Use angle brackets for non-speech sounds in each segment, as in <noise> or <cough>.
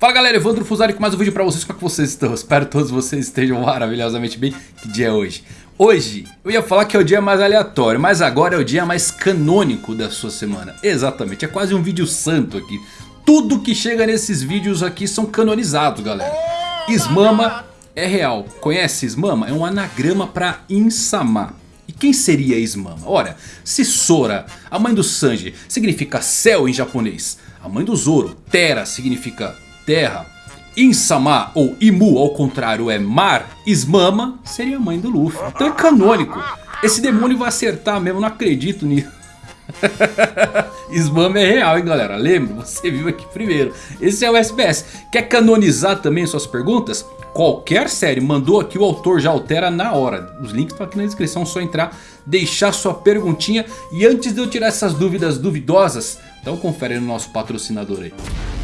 Fala galera, Evandro Fusari com mais um vídeo pra vocês, como é que vocês estão? Espero que todos vocês estejam maravilhosamente bem. Que dia é hoje? Hoje, eu ia falar que é o dia mais aleatório, mas agora é o dia mais canônico da sua semana. Exatamente, é quase um vídeo santo aqui. Tudo que chega nesses vídeos aqui são canonizados galera. Ismama é real, conhece Ismama? É um anagrama pra Insama. E quem seria Ismama? Ora, se Sora, a mãe do Sanji, significa céu em japonês. A mãe do Zoro, Terra, significa terra. Insama ou Imu ao contrário é mar. Ismama seria a mãe do Luffy. Então é canônico. Esse demônio vai acertar mesmo, não acredito nisso. <laughs> Ismama é real hein galera, lembre, você viu aqui primeiro. Esse é o SBS. Quer canonizar também suas perguntas? Qualquer série mandou aqui o autor já altera na hora. Os links estão aqui na descrição, só entrar, deixar sua perguntinha. E antes de eu tirar essas dúvidas duvidosas, então confere no nosso patrocinador aí.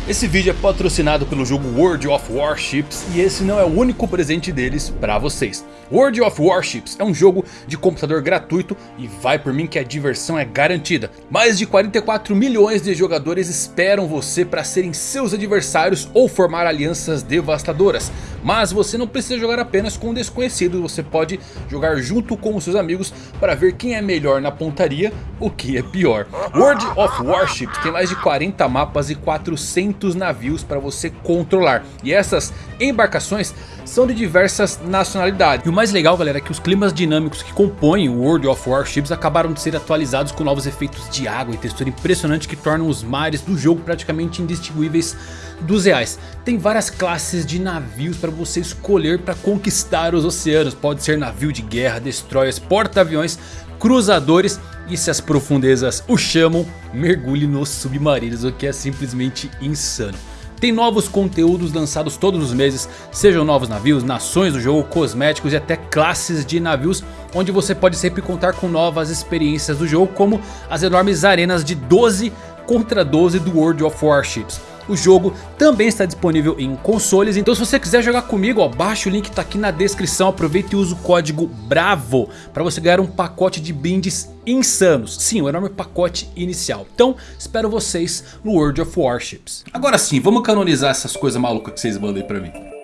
Esse vídeo é patrocinado pelo jogo World of Warships e esse não é o único presente deles para vocês. World of Warships é um jogo de computador gratuito e vai por mim que a diversão é garantida. Mais de 44 milhões de jogadores esperam você para serem seus adversários ou formar alianças devastadoras. Mas você não precisa jogar apenas com desconhecidos, você pode jogar junto com os seus amigos para ver quem é melhor na pontaria, o que é pior. World of Warships tem mais de 40 mapas e 400 navios para você controlar. E essas embarcações são de diversas nacionalidades. E o mais legal galera é que os climas dinâmicos que compõem o World of Warships acabaram de ser atualizados com novos efeitos de água e textura impressionante que tornam os mares do jogo praticamente indistinguíveis dos reais. Tem várias classes de navios para você escolher para conquistar os oceanos. Pode ser navio de guerra, destroyers, porta-aviões, cruzadores e se as profundezas o chamam, mergulhe nos submarinos, o que é simplesmente insano. Tem novos conteúdos lançados todos os meses, sejam novos navios, nações do jogo, cosméticos e até classes de navios, onde você pode sempre contar com novas experiências do jogo, como as enormes arenas de 12 contra 12 do World of Warships. O jogo também está disponível em consoles, então se você quiser jogar comigo, ó, baixa o link está aqui na descrição, aproveita e usa o código BRAVO para você ganhar um pacote de brindes insanos. Sim, um enorme pacote inicial. Então, espero vocês no World of Warships. Agora sim, vamos canonizar essas coisas malucas que vocês mandam aí pra mim.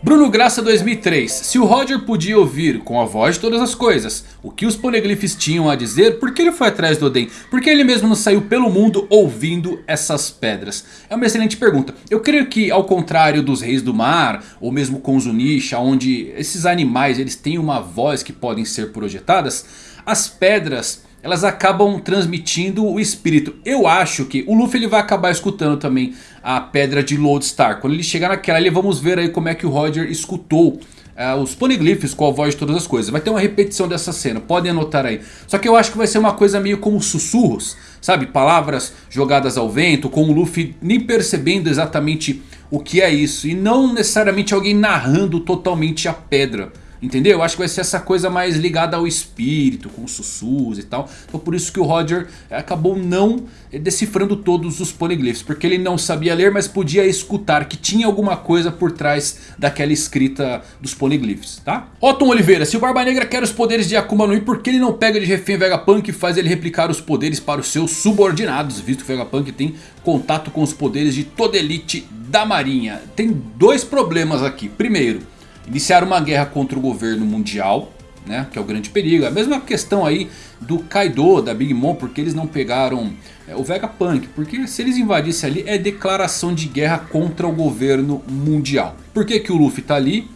Bruno Graça 2003. Se o Roger podia ouvir com a voz de todas as coisas o que os poneglyphs tinham a dizer, por que ele foi atrás do Oden? Por que ele mesmo não saiu pelo mundo ouvindo essas pedras? É uma excelente pergunta. Eu creio que ao contrário dos reis do mar, ou mesmo com os Unisha, onde esses animais eles têm uma voz que podem ser projetadas, as pedras elas acabam transmitindo o espírito. Eu acho que o Luffy ele vai acabar escutando também a pedra de Lodestar. Quando ele chegar naquela ali, vamos ver aí como é que o Roger escutou uh, os poneglyphs com a voz de todas as coisas. Vai ter uma repetição dessa cena, podem anotar aí. Só que eu acho que vai ser uma coisa meio como sussurros, sabe? Palavras jogadas ao vento, com o Luffy nem percebendo exatamente o que é isso. E não necessariamente alguém narrando totalmente a pedra. Entendeu? Eu acho que vai ser essa coisa mais ligada ao espírito, com sussurros e tal. Então por isso que o Roger acabou não decifrando todos os poneglyphs. Porque ele não sabia ler, mas podia escutar que tinha alguma coisa por trás daquela escrita dos poneglyphs, tá? Otton Oliveira, se o Barba Negra quer os poderes de Akuma no Mi, por que ele não pega de refém Vegapunk e faz ele replicar os poderes para os seus subordinados? Visto que o Vegapunk tem contato com os poderes de toda elite da marinha. Tem dois problemas aqui. Primeiro... Iniciar uma guerra contra o governo mundial, né, que é o grande perigo. A mesma questão aí do Kaido, da Big Mom, porque eles não pegaram é, o Vegapunk. Porque se eles invadissem ali é declaração de guerra contra o governo mundial. Por que, que o Luffy está ali?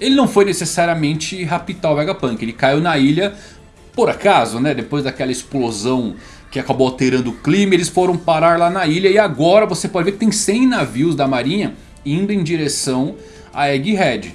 Ele não foi necessariamente raptar o Vegapunk. Ele caiu na ilha por acaso, né? Depois daquela explosão que acabou alterando o clima. Eles foram parar lá na ilha. E agora você pode ver que tem 100 navios da marinha indo em direção a Egghead.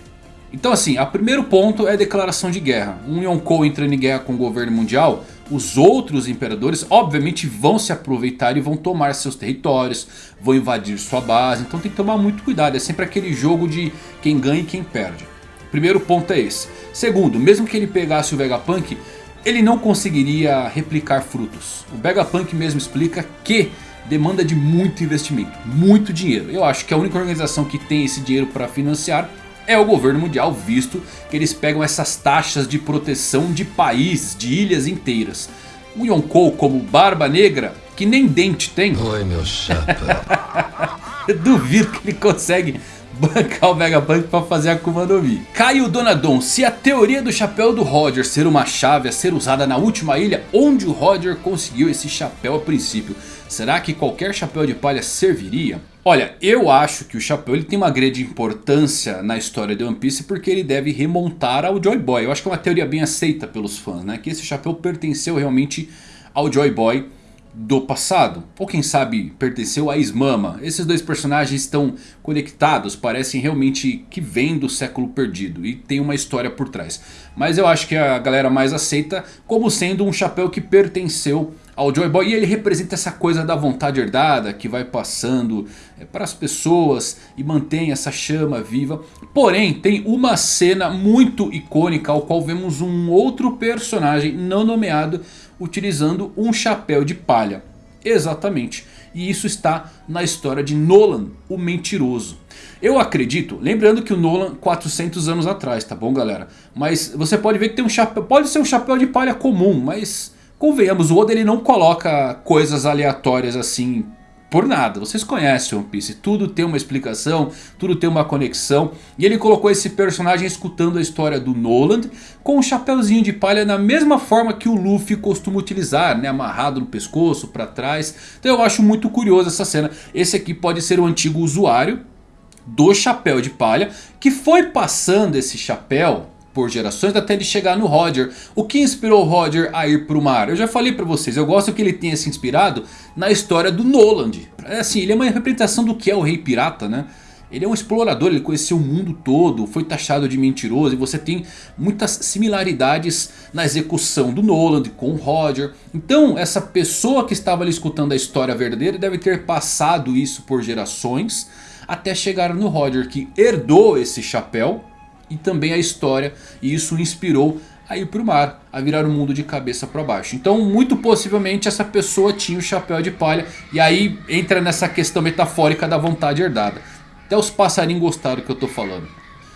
Então assim, o primeiro ponto é declaração de guerra. Um Yonkou entrando em guerra com o governo mundial, os outros imperadores obviamente vão se aproveitar e vão tomar seus territórios, vão invadir sua base. Então tem que tomar muito cuidado, é sempre aquele jogo de quem ganha e quem perde. Primeiro ponto é esse. Segundo, mesmo que ele pegasse o Vegapunk, ele não conseguiria replicar frutos. O Vegapunk mesmo explica que demanda de muito investimento, muito dinheiro. Eu acho que a única organização que tem esse dinheiro para financiar é o governo mundial, visto que eles pegam essas taxas de proteção de países, de ilhas inteiras. O Yonkou como Barba Negra, que nem dente tem. Oi meu chapa. <laughs> Duvido que ele consegue bancar o Vegapunk para fazer a Akuma no Mi. Caio Donadon, se a teoria do chapéu do Roger ser uma chave a ser usada na última ilha, onde o Roger conseguiu esse chapéu a princípio, será que qualquer chapéu de palha serviria? Olha, eu acho que o chapéu ele tem uma grande importância na história de One Piece porque ele deve remontar ao Joy Boy. Eu acho que é uma teoria bem aceita pelos fãs, né? Que esse chapéu pertenceu realmente ao Joy Boy do passado. Ou quem sabe pertenceu a Ismama. Esses dois personagens estão conectados, parecem realmente que vêm do século perdido. E tem uma história por trás. Mas eu acho que a galera mais aceita como sendo um chapéu que pertenceu ao Joy Boy. E ele representa essa coisa da vontade herdada que vai passando é, para as pessoas e mantém essa chama viva. Porém tem uma cena muito icônica ao qual vemos um outro personagem não nomeado utilizando um chapéu de palha. Exatamente. E isso está na história de Nolan, o mentiroso. Eu acredito, lembrando que o Nolan 400 anos atrás, tá bom galera? Mas você pode ver que tem um chapéu, pode ser um chapéu de palha comum, mas convenhamos, o Oda ele não coloca coisas aleatórias assim por nada. Vocês conhecem One Piece, tudo tem uma explicação, tudo tem uma conexão. E ele colocou esse personagem escutando a história do Noland com um chapéuzinho de palha na mesma forma que o Luffy costuma utilizar, né? amarrado no pescoço, para trás. Então eu acho muito curioso essa cena. Esse aqui pode ser o antigo usuário do chapéu de palha que foi passando esse chapéu por gerações até ele chegar no Roger. O que inspirou o Roger a ir para o mar? Eu já falei para vocês, eu gosto que ele tenha se inspirado na história do Noland. É assim, ele é uma representação do que é o Rei Pirata, né? Ele é um explorador, ele conheceu o mundo todo, foi taxado de mentiroso e você tem muitas similaridades na execução do Noland com o Roger. Então essa pessoa que estava ali escutando a história verdadeira deve ter passado isso por gerações até chegar no Roger que herdou esse chapéu e também a história. E isso inspirou a ir para o mar, a virar o mundo de cabeça para baixo. Então muito possivelmente essa pessoa tinha o chapéu de palha. E aí entra nessa questão metafórica da vontade herdada. Até os passarinhos gostaram que eu estou falando.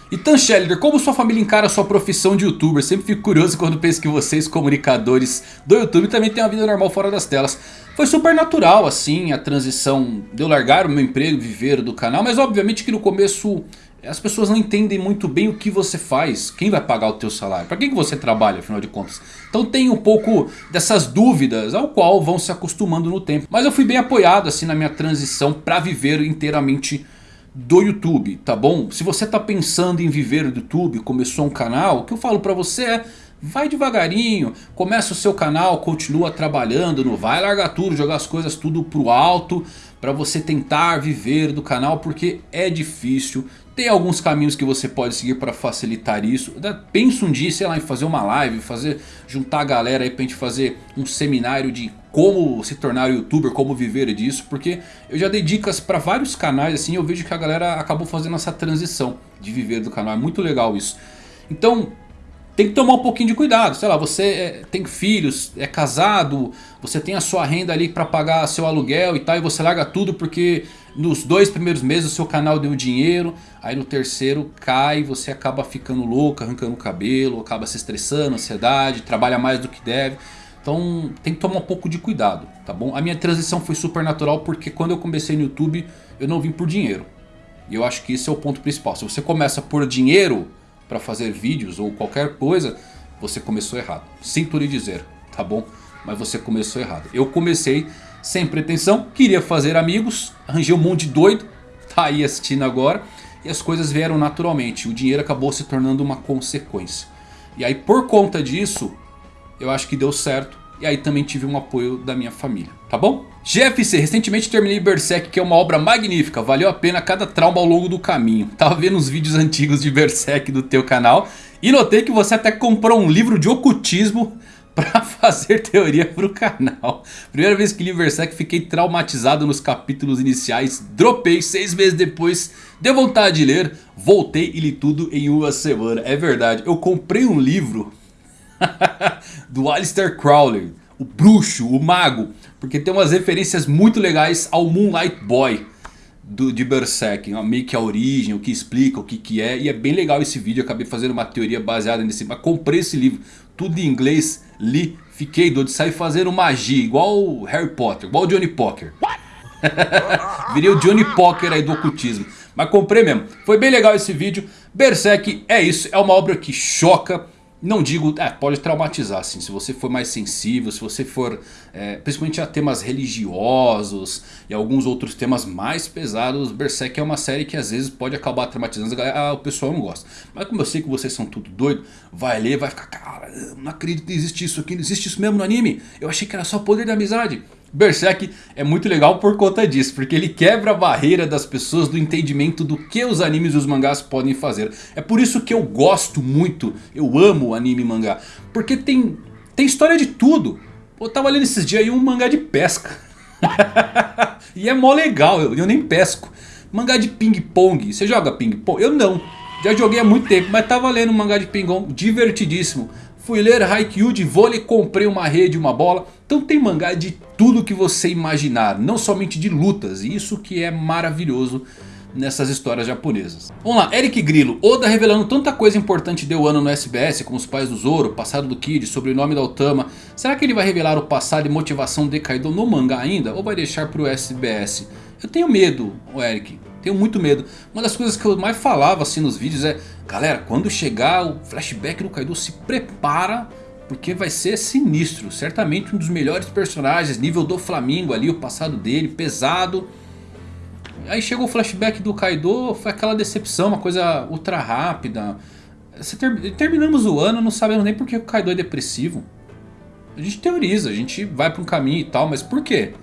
E Tan Scheller, como sua família encara sua profissão de youtuber? Sempre fico curioso quando penso que vocês, comunicadores do YouTube, também têm uma vida normal fora das telas. Foi super natural assim a transição de eu largar o meu emprego viver do canal. Mas obviamente que no começo as pessoas não entendem muito bem o que você faz. Quem vai pagar o teu salário? Para quem que você trabalha, afinal de contas? Então tem um pouco dessas dúvidas ao qual vão se acostumando no tempo. Mas eu fui bem apoiado assim na minha transição para viver inteiramente do YouTube, tá bom? Se você está pensando em viver do YouTube, começou um canal, o que eu falo para você é... Vai devagarinho, começa o seu canal, continua trabalhando, não vai largar tudo, jogar as coisas tudo pro alto para você tentar viver do canal porque é difícil. Tem alguns caminhos que você pode seguir para facilitar isso. Pensa um dia, sei lá, em fazer uma live, fazer, juntar a galera aí pra gente fazer um seminário de como se tornar youtuber, como viver disso. Porque eu já dei dicas para vários canais assim eu vejo que a galera acabou fazendo essa transição de viver do canal. É muito legal isso. Então tem que tomar um pouquinho de cuidado. Sei lá, você é, tem filhos, é casado, você tem a sua renda ali para pagar seu aluguel e tal. E você larga tudo porque nos dois primeiros meses o seu canal deu dinheiro. Aí no terceiro cai, você acaba ficando louco, arrancando o cabelo, acaba se estressando, ansiedade, trabalha mais do que deve. Então tem que tomar um pouco de cuidado, tá bom? A minha transição foi super natural porque quando eu comecei no YouTube eu não vim por dinheiro. E eu acho que esse é o ponto principal. Se você começa por dinheiro para fazer vídeos ou qualquer coisa, você começou errado. Sinto lhe dizer, tá bom? Mas você começou errado. Eu comecei sem pretensão, queria fazer amigos, arranjei um monte de doido, tá aí assistindo agora. E as coisas vieram naturalmente, o dinheiro acabou se tornando uma consequência. E aí por conta disso, eu acho que deu certo. E aí também tive um apoio da minha família, tá bom? GFC, recentemente terminei Berserk que é uma obra magnífica, valeu a pena cada trauma ao longo do caminho. <laughs> Tava vendo os vídeos antigos de Berserk do teu canal e notei que você até comprou um livro de ocultismo <laughs> para fazer teoria pro canal. Primeira vez que li Berserk fiquei traumatizado nos capítulos iniciais, dropei seis meses depois, deu vontade de ler, voltei e li tudo em uma semana. É verdade, eu comprei um livro <laughs> do Alistair Crowley, o bruxo, o mago. Porque tem umas referências muito legais ao Moonlight Boy do, de Berserk. Meio que a origem, o que explica, o que, que é. E é bem legal esse vídeo. Acabei fazendo uma teoria baseada nesse. Mas comprei esse livro, tudo em inglês, li, fiquei doido. Saí fazendo magia, igual Harry Potter, igual Johnny Poker. <laughs> Virei o Johnny Poker aí do ocultismo. Mas comprei mesmo. Foi bem legal esse vídeo. Berserk é isso. É uma obra que choca. Não digo, é, pode traumatizar assim, se você for mais sensível, se você for é, principalmente a temas religiosos e alguns outros temas mais pesados, Berserk é uma série que às vezes pode acabar traumatizando, ah, o pessoal não gosta. Mas como eu sei que vocês são tudo doido, vai ler, vai ficar, cara, não acredito que existe isso aqui, não existe isso mesmo no anime, eu achei que era só poder da amizade. Berserk é muito legal por conta disso, porque ele quebra a barreira das pessoas do entendimento do que os animes e os mangás podem fazer. É por isso que eu gosto muito, eu amo anime e mangá, porque tem, tem história de tudo. Eu tava lendo esses dias aí um mangá de pesca. <laughs> e é mó legal, eu, eu nem pesco. Mangá de ping pong, você joga ping pong? Eu não, já joguei há muito tempo, mas tava lendo um mangá de ping pong divertidíssimo. Fui ler Haikyuu de vôlei, comprei uma rede, uma bola. Então tem mangá de tudo que você imaginar, não somente de lutas. E isso que é maravilhoso nessas histórias japonesas. Vamos lá, Eric Grillo, Oda revelando tanta coisa importante de Wano no SBS, como os pais do Zoro, passado do Kid, sobrenome da Otama. Será que ele vai revelar o passado e motivação de Kaido no mangá ainda? Ou vai deixar para o SBS? Eu tenho medo, Eric. Tenho muito medo. Uma das coisas que eu mais falava assim nos vídeos é... Galera, quando chegar o flashback do Kaido, se prepara... Porque vai ser sinistro. Certamente um dos melhores personagens. Nível do Flamingo ali, o passado dele, pesado. Aí chegou o flashback do Kaido, foi aquela decepção, uma coisa ultra rápida. Ter... Terminamos o ano, não sabemos nem porque o Kaido é depressivo. A gente teoriza, a gente vai para um caminho e tal, mas por quê?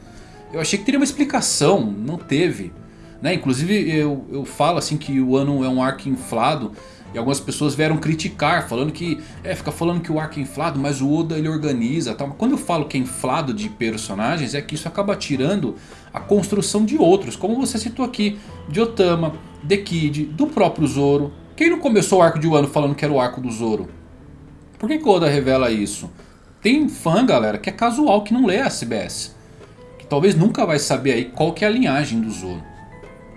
Eu achei que teria uma explicação, não teve. Né? Inclusive eu, eu falo assim que o ano é um arco inflado. E algumas pessoas vieram criticar, falando que... É, fica falando que o arco é inflado, mas o Oda ele organiza tal. Mas quando eu falo que é inflado de personagens, é que isso acaba tirando a construção de outros. Como você citou aqui, de Otama, The Kid, do próprio Zoro. Quem não começou o arco de Wano falando que era o arco do Zoro? Por que, que o Oda revela isso? Tem fã, galera, que é casual, que não lê a CBS. Que talvez nunca vai saber aí qual que é a linhagem do Zoro.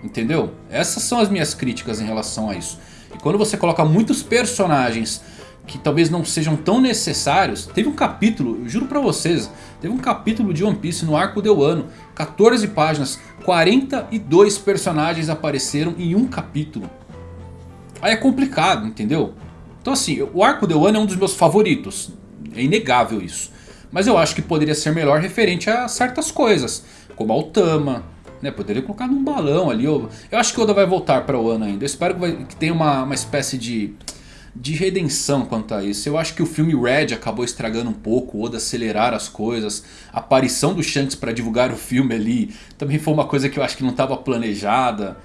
Entendeu? Essas são as minhas críticas em relação a isso. E quando você coloca muitos personagens que talvez não sejam tão necessários. Teve um capítulo, juro pra vocês, teve um capítulo de One Piece no arco de Wano. 14 páginas, 42 personagens apareceram em um capítulo. Aí é complicado, entendeu? Então assim, o arco de Wano é um dos meus favoritos. É inegável isso. Mas eu acho que poderia ser melhor referente a certas coisas. Como a Otama, né, poderia colocar num balão ali. Eu, eu acho que o Oda vai voltar para o ano ainda. Eu espero que, vai, que tenha uma, uma espécie de, de redenção quanto a isso. Eu acho que o filme Red acabou estragando um pouco. O Oda acelerar as coisas. A aparição do Shanks para divulgar o filme ali. Também foi uma coisa que eu acho que não estava planejada.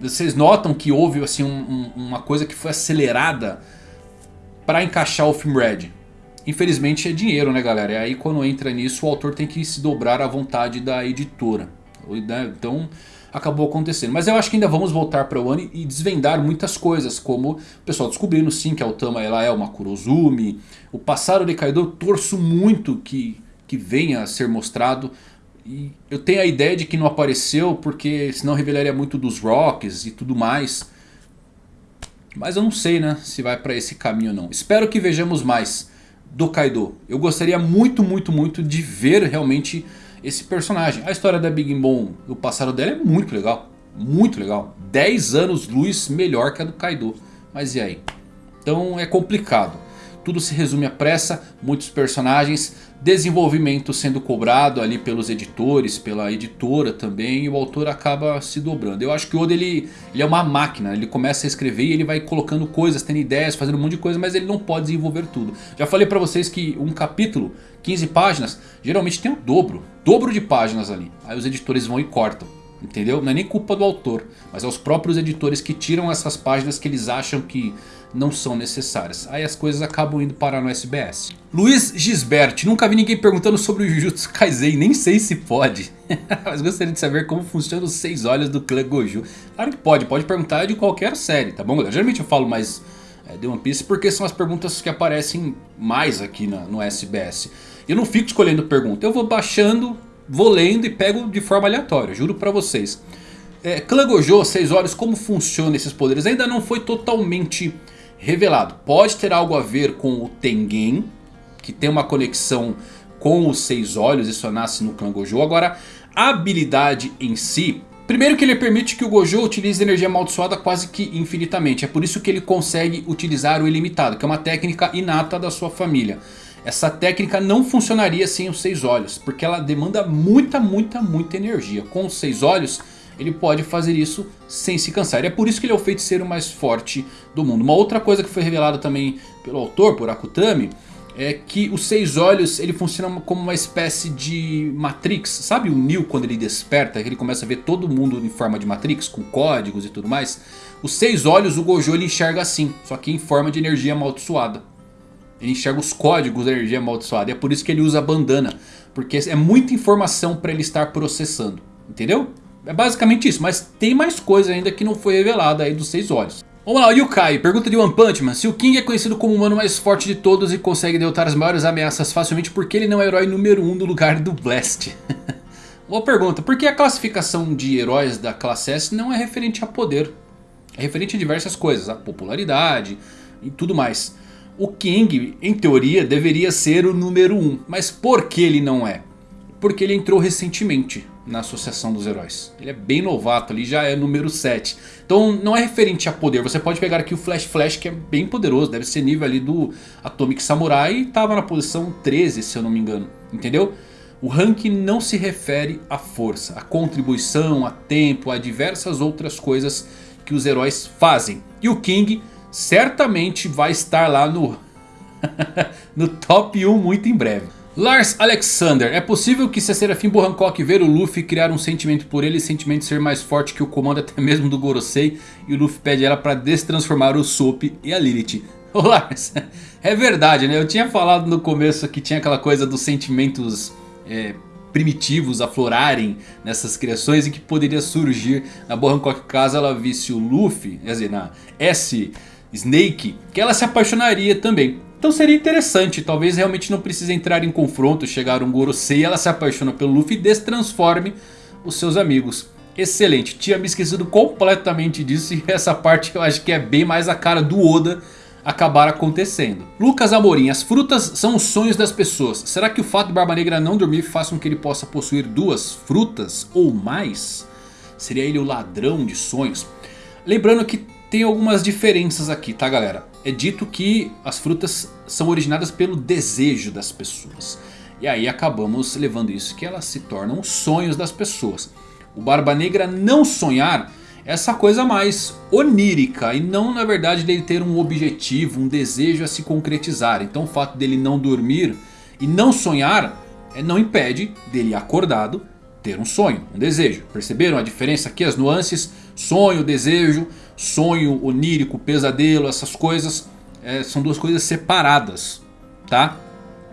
Vocês notam que houve assim, um, um, uma coisa que foi acelerada para encaixar o filme Red. Infelizmente é dinheiro né galera. E aí quando entra nisso o autor tem que se dobrar à vontade da editora. Né? Então acabou acontecendo. Mas eu acho que ainda vamos voltar para o ano e desvendar muitas coisas. Como o pessoal descobrindo sim que a Otama ela é uma Kurozumi. O passado de Kaido eu torço muito que, que venha a ser mostrado. E eu tenho a ideia de que não apareceu porque senão revelaria muito dos Rocks e tudo mais. Mas eu não sei né, se vai para esse caminho ou não. Espero que vejamos mais do Kaido. Eu gostaria muito, muito, muito de ver realmente esse personagem. A história da Big Mom, o passado dela é muito legal. Muito legal. 10 anos luz melhor que a do Kaido. Mas e aí? Então é complicado. Tudo se resume à pressa, muitos personagens, desenvolvimento sendo cobrado ali pelos editores, pela editora também, e o autor acaba se dobrando. Eu acho que o Oda ele, ele é uma máquina, ele começa a escrever e ele vai colocando coisas, tendo ideias, fazendo um monte de coisa, mas ele não pode desenvolver tudo. Já falei pra vocês que um capítulo, 15 páginas, geralmente tem o dobro, dobro de páginas ali. Aí os editores vão e cortam. Entendeu? Não é nem culpa do autor, mas é os próprios editores que tiram essas páginas que eles acham que não são necessárias. Aí as coisas acabam indo parar no SBS. Luiz Gisbert, nunca vi ninguém perguntando sobre o Jujutsu Kaisen, nem sei se pode. <laughs> Mas gostaria de saber como funcionam os seis olhos do clã Goju. Claro que pode, pode perguntar de qualquer série, tá bom? Geralmente eu falo mais é, de One Piece porque são as perguntas que aparecem mais aqui na, no SBS. Eu não fico escolhendo pergunta, eu vou baixando, vou lendo e pego de forma aleatória, juro pra vocês. É, Clã Gojo, seis olhos, como funcionam esses poderes? Ainda não foi totalmente revelado. Pode ter algo a ver com o Tengen, que tem uma conexão com os seis olhos, isso nasce no clã Gojo. Agora, habilidade em si... Primeiro que ele permite que o Gojo utilize energia amaldiçoada quase que infinitamente. É por isso que ele consegue utilizar o ilimitado. Que é uma técnica inata da sua família. Essa técnica não funcionaria sem os seis olhos. Porque ela demanda muita, muita, muita energia. Com os seis olhos ele pode fazer isso sem se cansar. E é por isso que ele é o feiticeiro mais forte do mundo. Uma outra coisa que foi revelada também pelo autor, por Akutami, é que os seis olhos ele funciona como uma espécie de Matrix. Sabe o Neo quando ele desperta, que ele começa a ver todo mundo em forma de Matrix, com códigos e tudo mais? Os seis olhos o Gojo ele enxerga assim, só que em forma de energia amaldiçoada. Ele enxerga os códigos da energia amaldiçoada. E é por isso que ele usa a bandana. Porque é muita informação para ele estar processando. Entendeu? É basicamente isso, mas tem mais coisa ainda que não foi revelada aí dos seis olhos. Vamos lá, o Yukai pergunta de One Punch Man se o King é conhecido como o humano mais forte de todos e consegue derrotar as maiores ameaças facilmente porque ele não é o herói número 1 um no lugar do Blast. <laughs> Boa pergunta, porque a classificação de heróis da classe S não é referente a poder. É referente a diversas coisas, a popularidade e tudo mais. O King, em teoria, deveria ser o número 1, um, mas por que ele não é? Porque ele entrou recentemente na Associação dos Heróis. Ele é bem novato ali, já é número 7. Então não é referente a poder. Você pode pegar aqui o Flash Flash que é bem poderoso. Deve ser nível ali do Atomic Samurai. E estava na posição 13 se eu não me engano. Entendeu? O ranking não se refere à força, à contribuição, a tempo, a diversas outras coisas que os heróis fazem. E o King certamente vai estar lá no, <laughs> no top 1 muito em breve. Lars Alexander, é possível que se a Serafim Hancock ver o Luffy criar um sentimento por ele, sentimento ser mais forte que o comando até mesmo do Gorosei, e o Luffy pede ela para destransformar o Soap e a Lilith. Ô Lars, <laughs> é verdade né, eu tinha falado no começo que tinha aquela coisa dos sentimentos é, primitivos aflorarem nessas criações e que poderia surgir na Hancock caso ela visse o Luffy, quer dizer, na S Snake, que ela se apaixonaria também. Então seria interessante, talvez realmente não precise entrar em confronto, chegar um Gorosei, ela se apaixona pelo Luffy e destransforme os seus amigos. Excelente, tinha me esquecido completamente disso e essa parte eu acho que é bem mais a cara do Oda acabar acontecendo. Lucas Amorim, as frutas são os sonhos das pessoas. Será que o fato de Barba Negra não dormir faz com que ele possa possuir duas frutas ou mais? Seria ele o ladrão de sonhos? Lembrando que tem algumas diferenças aqui, tá galera? É dito que as frutas são originadas pelo desejo das pessoas. E aí acabamos levando isso que elas se tornam sonhos das pessoas. O Barba Negra não sonhar é essa coisa mais onírica e não na verdade dele ter um objetivo, um desejo a se concretizar. Então o fato dele não dormir e não sonhar é, não impede dele acordado ter um sonho, um desejo. Perceberam a diferença aqui, as nuances? Sonho, desejo sonho onírico, pesadelo, essas coisas é, são duas coisas separadas, tá?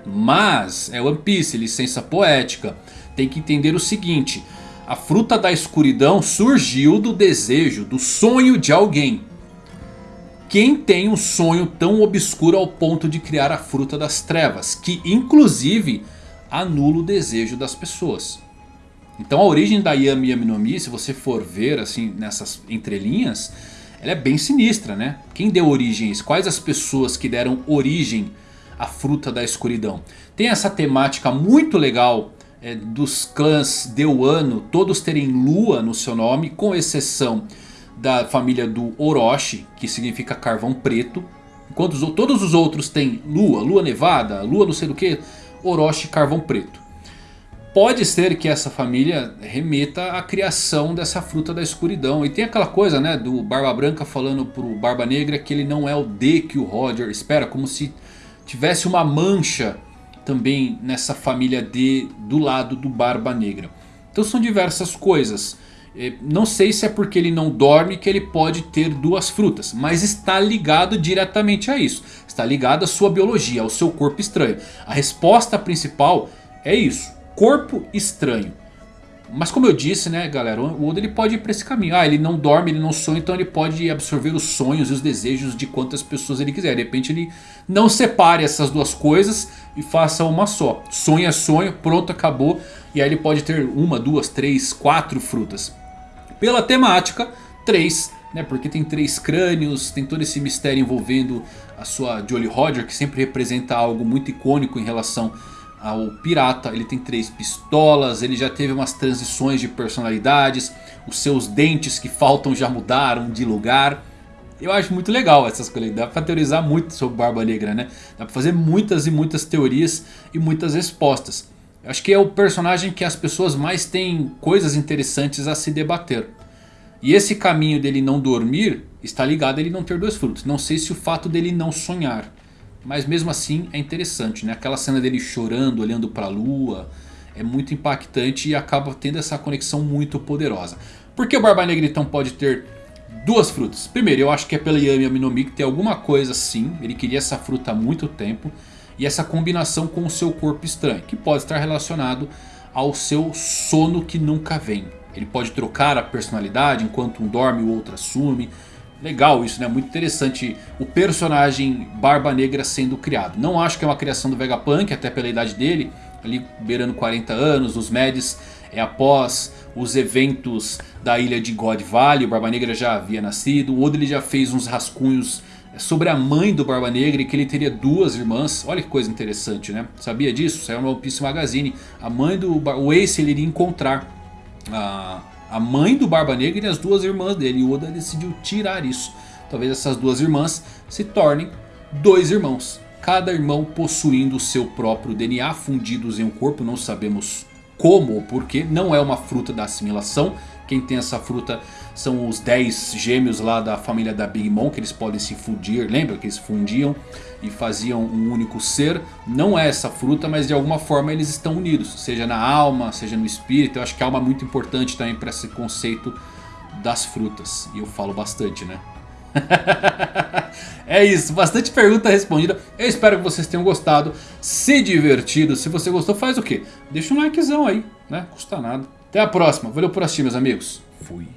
Mas é One Piece, licença poética. Tem que entender o seguinte: a fruta da escuridão surgiu do desejo, do sonho de alguém. Quem tem um sonho tão obscuro ao ponto de criar a fruta das trevas, que inclusive anula o desejo das pessoas. Então a origem da Yami Yami no Mi, se você for ver assim nessas entrelinhas, ela é bem sinistra, né? Quem deu origem a isso? Quais as pessoas que deram origem à fruta da escuridão? Tem essa temática muito legal é, dos clãs de Wano, todos terem lua no seu nome, com exceção da família do Orochi, que significa carvão preto. Enquanto os, todos os outros têm lua, lua nevada, lua não sei do que, Orochi carvão preto. Pode ser que essa família remeta à criação dessa fruta da escuridão. E tem aquela coisa né, do Barba Branca falando pro Barba Negra que ele não é o D que o Roger espera. Como se tivesse uma mancha também nessa família D do lado do Barba Negra. Então são diversas coisas. É, não sei se é porque ele não dorme que ele pode ter duas frutas. Mas está ligado diretamente a isso. Está ligado à sua biologia, ao seu corpo estranho. A resposta principal é isso corpo estranho. Mas como eu disse, né, galera, o Oda ele pode ir para esse caminho. Ah, ele não dorme, ele não sonha, então ele pode absorver os sonhos e os desejos de quantas pessoas ele quiser. De repente ele não separe essas duas coisas e faça uma só. Sonho é sonho, pronto, acabou. E aí ele pode ter uma, duas, três, quatro frutas. Pela temática, três, né, porque tem três crânios, tem todo esse mistério envolvendo a sua Jolly Roger, que sempre representa algo muito icônico em relação ao pirata. Ele tem três pistolas, ele já teve umas transições de personalidades. Os seus dentes que faltam já mudaram de lugar. Eu acho muito legal essas coisas. Dá pra teorizar muito sobre Barba Negra, né? Dá pra fazer muitas e muitas teorias e muitas respostas. Eu acho que é o personagem que as pessoas mais têm coisas interessantes a se debater. E esse caminho dele não dormir está ligado a ele não ter dois frutos. Não sei se o fato dele não sonhar. Mas mesmo assim é interessante, né? Aquela cena dele chorando, olhando para a lua. É muito impactante e acaba tendo essa conexão muito poderosa. Por que o Barba Negra então pode ter duas frutas? Primeiro, eu acho que é pela Yami Aminomi que tem alguma coisa sim. Ele queria essa fruta há muito tempo. E essa combinação com o seu corpo estranho. Que pode estar relacionado ao seu sono que nunca vem. Ele pode trocar a personalidade enquanto um dorme o outro assume. Legal isso, né? Muito interessante o personagem Barba Negra sendo criado. Não acho que é uma criação do Vegapunk, até pela idade dele. Ali beirando 40 anos, os Medes é após os eventos da ilha de God Valley. O Barba Negra já havia nascido. O Oda ele já fez uns rascunhos sobre a mãe do Barba Negra e que ele teria duas irmãs. Olha que coisa interessante, né? Sabia disso? Saiu no One Piece Magazine. A mãe do o Ace ele iria encontrar a, a mãe do Barba Negra e as duas irmãs dele. E Oda decidiu tirar isso. Talvez essas duas irmãs se tornem dois irmãos. Cada irmão possuindo o seu próprio DNA fundidos em um corpo. Não sabemos como ou porquê. Não é uma fruta da assimilação. Quem tem essa fruta são os 10 gêmeos lá da família da Big Mom. Que eles podem se fundir. Lembra que eles fundiam e faziam um único ser. Não é essa fruta, mas de alguma forma eles estão unidos. Seja na alma, seja no espírito. Eu acho que a alma é muito importante também para esse conceito das frutas. E eu falo bastante, né? <laughs> é isso, bastante pergunta respondida. Eu espero que vocês tenham gostado, se divertido. Se você gostou, faz o quê? Deixa um likezão aí, né? Custa nada. Até a próxima. Valeu por assistir, meus amigos. Fui.